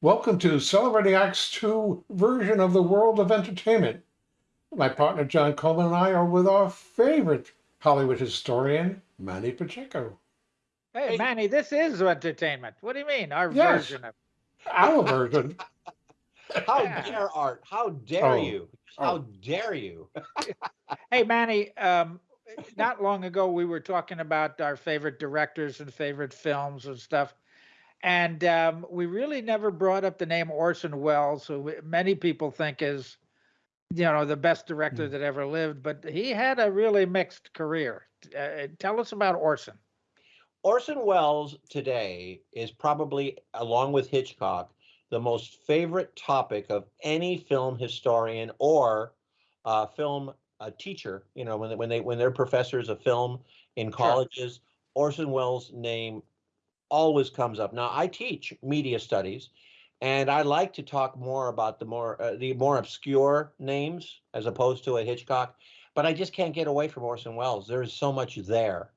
Welcome to Celebrating Acts 2 version of the world of entertainment. My partner John Coleman and I are with our favorite Hollywood historian, Manny Pacheco. Hey, Manny, this is entertainment. What do you mean? Our Yes. version of Our version. How Yeah. dare Art? How dare Oh. you? How Oh. dare you? Hey, Manny, um, not long ago we were talking about our favorite directors and favorite films and stuff. And um, we really never brought up the name Orson Welles, who many people think is, you know, the best director Mm. that ever lived, but he had a really mixed career. Uh, tell us about Orson. Orson Welles today is probably, along with Hitchcock, the most favorite topic of any film historian or uh, film uh, teacher. You know, when they, when they when they're professors of film in colleges, Orson Welles' name always comes up. Now, I teach media studies, and I like to talk more about the more uh, the more obscure names as opposed to a Hitchcock. But I just can't get away from Orson Welles. There is so much there.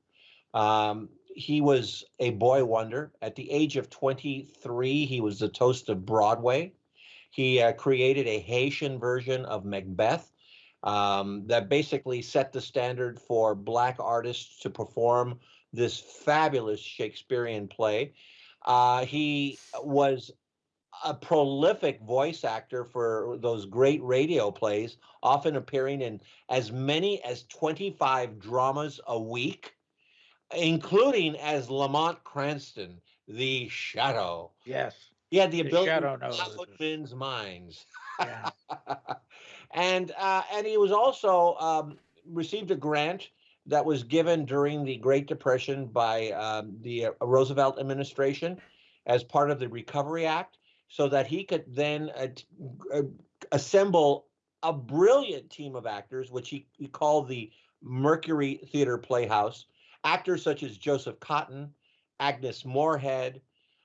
Um, he was a boy wonder. At the age of 23, he was the toast of Broadway. He uh, created a Haitian version of Macbeth um, that basically set the standard for Black artists to perform this fabulous Shakespearean play. Uh, he was a prolific voice actor for those great radio plays, often appearing in as many as 25 dramas a week including as Lamont Cranston, the Shadow. Yes. He had the The ability Shadow to knows men's minds. Yeah. and uh, and he was also um, received a grant that was given during the Great Depression by um, the uh, Roosevelt administration as part of the Recovery Act, so that he could then uh, uh, assemble a brilliant team of actors, which he, he called the Mercury Theater Playhouse. Actors such as Joseph Cotten, Agnes Moorehead.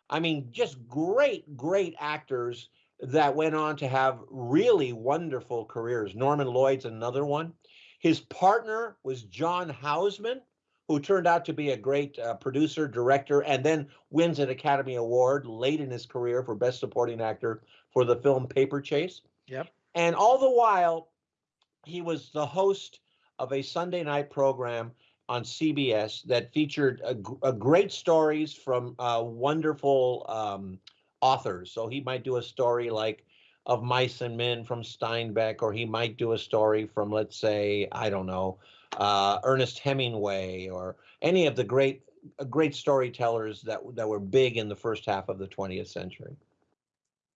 I mean, just great, great actors that went on to have really wonderful careers. Norman Lloyd's another one. His partner was John Houseman, who turned out to be a great uh, producer, director, and then wins an Academy Award late in his career for Best Supporting Actor for the film Paper Chase. Yep. And all the while, he was the host of a Sunday night program on CBS that featured a, a great stories from uh, wonderful um, authors. So he might do a story like of Mice and Men from Steinbeck, or he might do a story from, let's say, I don't know, uh, Ernest Hemingway, or any of the great uh, great storytellers that that were big in the first half of the 20th century.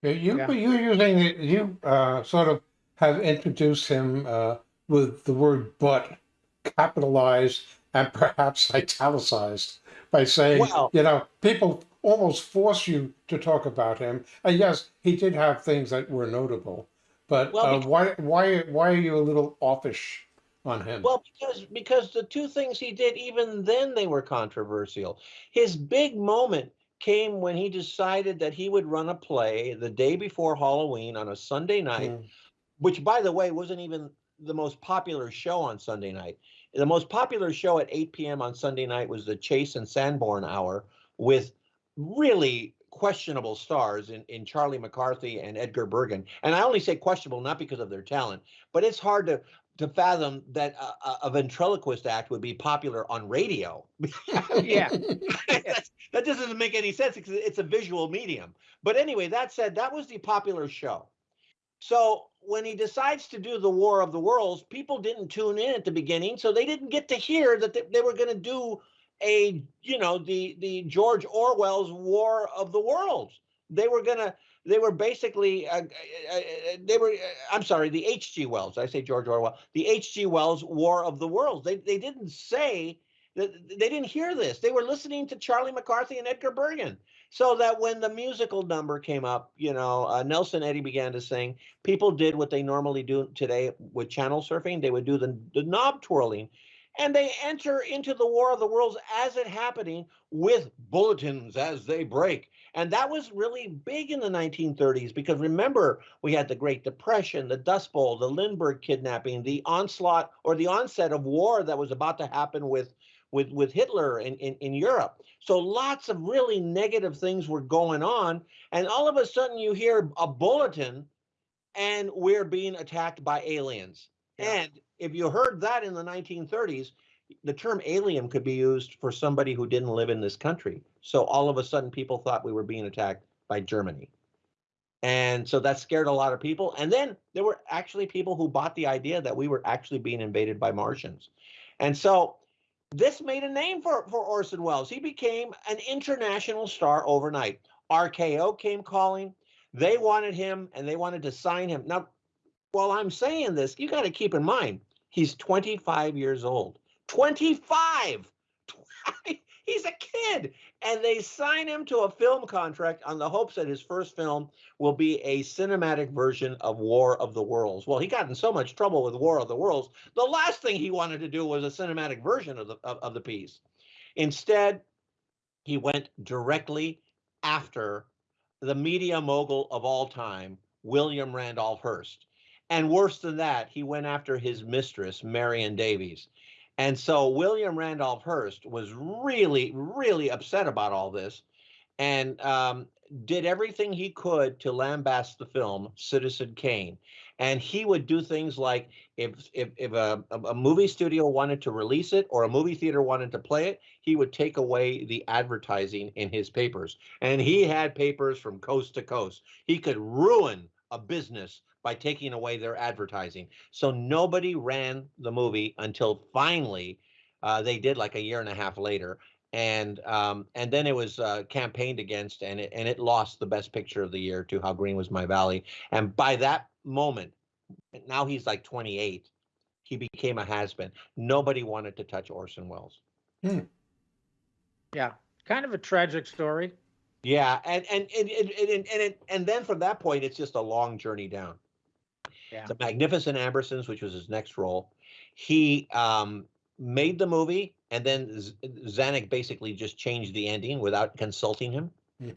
You, Yeah. you're using, you uh, sort of have introduced him uh, with the word but capitalized and perhaps italicized by saying, Well- you know, people almost force you to talk about him. And yes, he did have things that were notable, but Well, uh, why, why, why are you a little offish on him? Well, because because the two things he did, even then they were controversial. His big moment came when he decided that he would run a play the day before Halloween on a Sunday night, Mm. which by the way wasn't even the most popular show on Sunday night. The most popular show at 8 p.m. on Sunday night was the Chase and Sanborn Hour with really questionable stars in, in Charlie McCarthy and Edgar Bergen. And I only say questionable not because of their talent, but it's hard to to fathom that a, a- ventriloquist act would be popular on radio. Yeah. That doesn't make any sense because it's a visual medium. But anyway, that said, that was the popular show. So when he decides to do the War of the Worlds, people didn't tune in at the beginning, so they didn't get to hear that they, they were going to do a, you know, the the George Orwell's War of the Worlds. They were to they were basically uh, uh, uh, they were uh, I'm sorry, the H.G. Wells. I say George Orwell. The H.G. Wells War of the Worlds. They they didn't say that they didn't hear this. They were listening to Charlie McCarthy and Edgar Bergen. So that when the musical number came up, you know, uh, Nelson Eddy began to sing. People did what they normally do today with channel surfing. They would do the, the knob twirling, and they enter into the War of the Worlds as it happening with bulletins as they break. And that was really big in the 1930s because remember, we had the Great Depression, the Dust Bowl, the Lindbergh kidnapping, the onslaught or the onset of war that was about to happen with with with Hitler in, in, in Europe. So lots of really negative things were going on, and all of a sudden you hear a bulletin, and we're being attacked by aliens. Yeah. And if you heard that in the 1930s, the term alien could be used for somebody who didn't live in this country. So all of a sudden, people thought we were being attacked by Germany. And so that scared a lot of people. And then there were actually people who bought the idea that we were actually being invaded by Martians. And so this made a name for, for Orson Welles. He became an international star overnight. RKO came calling. They wanted him and they wanted to sign him. Now, while I'm saying this, you got to keep in mind, he's 25 years old. 25! He's a kid. And they sign him to a film contract on the hopes that his first film will be a cinematic version of War of the Worlds. Well, he got in so much trouble with War of the Worlds. The last thing he wanted to do was a cinematic version of the of, of the piece. Instead, he went directly after the media mogul of all time, William Randolph Hearst. And worse than that, he went after his mistress, Marion Davies. And so William Randolph Hearst was really, really upset about all this and um, did everything he could to lambast the film Citizen Kane. And he would do things like if if, if a, a movie studio wanted to release it or a movie theater wanted to play it, he would take away the advertising in his papers. And he had papers from coast to coast. He could ruin a business by taking away their advertising. So nobody ran the movie until finally uh, they did like a year and a half later. And um, and then it was uh, campaigned against, and it and it lost the best picture of the year to How Green Was My Valley. And by that moment, now he's like 28. He became a has-been. Nobody wanted to touch Orson Welles. Yeah, kind of a tragic story. Yeah, and and and and and, and, and, and then from that point, it's just a long journey down. Yeah. The Magnificent Ambersons, which was his next role, he um, made the movie, and then Z- Zanuck basically just changed the ending without consulting him, Hmm.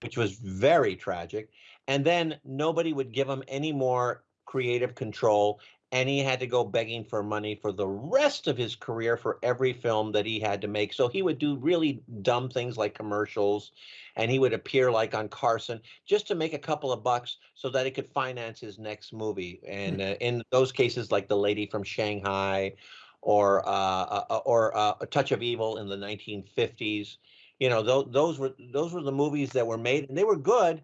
which was very tragic. And then nobody would give him any more creative control, and he had to go begging for money for the rest of his career for every film that he had to make. So he would do really dumb things like commercials, and he would appear like on Carson just to make a couple of bucks so that he could finance his next movie. And uh, in those cases, like The Lady from Shanghai, or uh, uh, or uh, A Touch of Evil in the 1950s, you know, those those were those were the movies that were made, and they were good.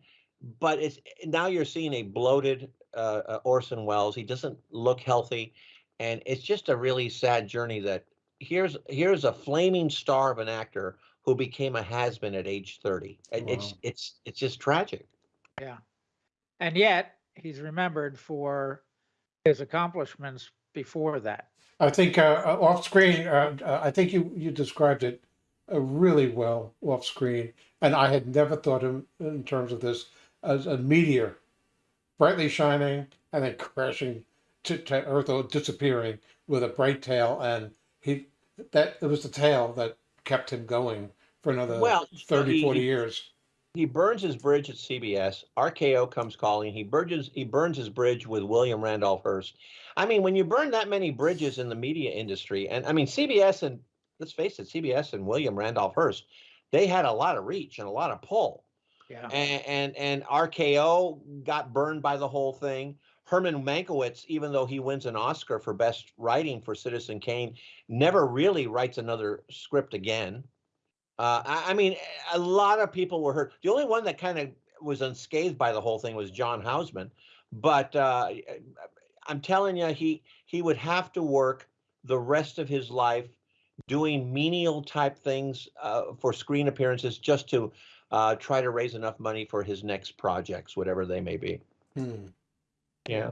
But it's now you're seeing a bloated uh, uh, Orson Welles. He doesn't look healthy, and it's just a really sad journey. That here's here's a flaming star of an actor who became a has-been at age 30. It- It's Wow. it's it's just tragic. Yeah. And yet he's remembered for his accomplishments before that. I think uh, uh, off screen, uh, uh, I think you, you described it uh, really well off screen. And I had never thought of in terms of this as a meteor brightly shining and then crashing to, to earth or disappearing with a bright tail. And he, that it was the tail that kept him going for another Well, 30, he- 40 years. he burns his bridge at CBS. RKO comes calling. He burns he burns his bridge with William Randolph Hearst. I mean, when you burn that many bridges in the media industry, and I mean CBS and let's face it, CBS and William Randolph Hearst, they had a lot of reach and a lot of pull. Yeah. And and, and RKO got burned by the whole thing. Herman Mankiewicz, even though he wins an Oscar for best writing for Citizen Kane, never really writes another script again. Uh, I, I mean, a lot of people were hurt. The only one that kind of was unscathed by the whole thing was John Houseman. But uh, I'm telling you, he he would have to work the rest of his life doing menial type things uh, for screen appearances just to uh, try to raise enough money for his next projects, whatever they may be. Hmm. Yeah.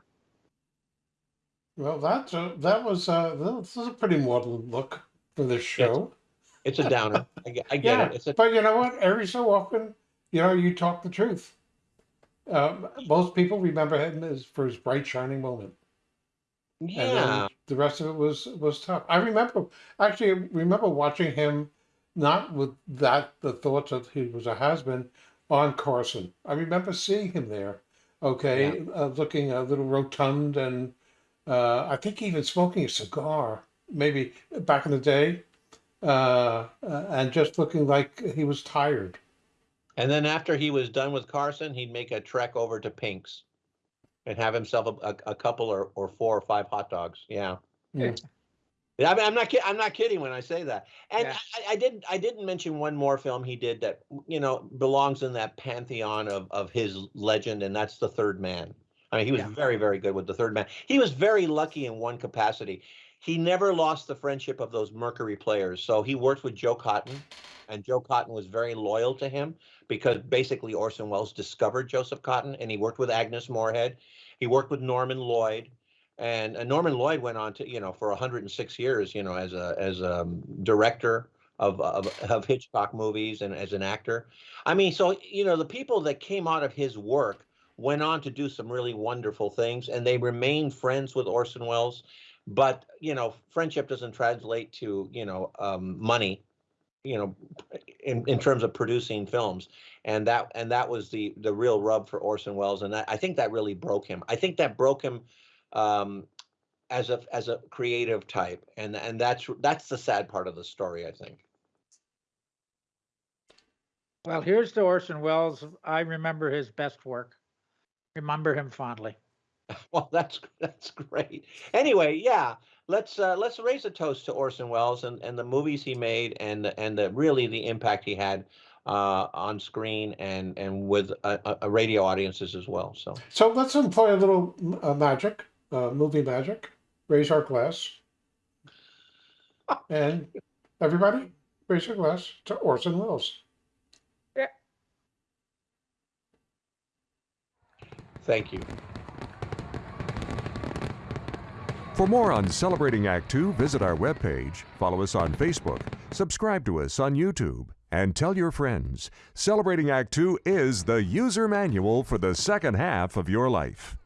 Well, that, uh, that was, uh, this is a pretty maudlin look for this show. It's a downer. I get, I get Yeah, it. It's a but you know what? Every so often, you know, you talk the truth. Um, most people remember him as for his bright shining moment, and yeah. then the rest of it was was tough. I remember actually I remember watching him, not with that the thoughts that he was a has-been on Carson. I remember seeing him there, okay, uh, looking a little rotund and uh, I think even smoking a cigar, maybe back in the day. uh, uh, and just looking like he was tired. And then after he was done with Carson, he'd make a trek over to Pink's and have himself a, a, a couple or, or four or five hot dogs. Yeah. Yeah. Yeah, I mean, I'm not kidding. I'm not kidding when I say that. And Yeah. I, I didn't. I didn't mention one more film he did that you know belongs in that pantheon of of his legend, and that's The Third Man. I mean, he was Yeah. very, very good with The Third Man. He was very lucky in one capacity. He never lost the friendship of those Mercury players. So he worked with Joe Cotten, and Joe Cotten was very loyal to him because basically Orson Welles discovered Joseph Cotten, and he worked with Agnes Moorehead. He worked with Norman Lloyd and uh, Norman Lloyd went on to you know for 106 years you know as a as a director of, of of Hitchcock movies and as an actor. I mean, so you know the people that came out of his work went on to do some really wonderful things, and they remained friends with Orson Welles. But you know, friendship doesn't translate to you know um, money. You know, in, in terms of producing films, and that and that was the the real rub for Orson Welles, and that, I think that really broke him. I think that broke him um, as a as a creative type, and and that's that's the sad part of the story, I think. Well, here's to Orson Welles. I remember his best work. Remember him fondly. Well, that's that's great. Anyway, yeah, let's uh, let's raise a toast to Orson Welles and, and the movies he made and the- and the really the impact he had uh, on screen and and with uh, uh, uh, radio audiences as well. So So let's employ a little uh, magic, uh, movie magic. Raise our glass, and everybody raise your glass to Orson Welles. Yeah. thank you. For more on Celebrating Act Two, visit our webpage, follow us on Facebook, subscribe to us on YouTube, and tell your friends. Celebrating Act Two is the user manual for the second half of your life.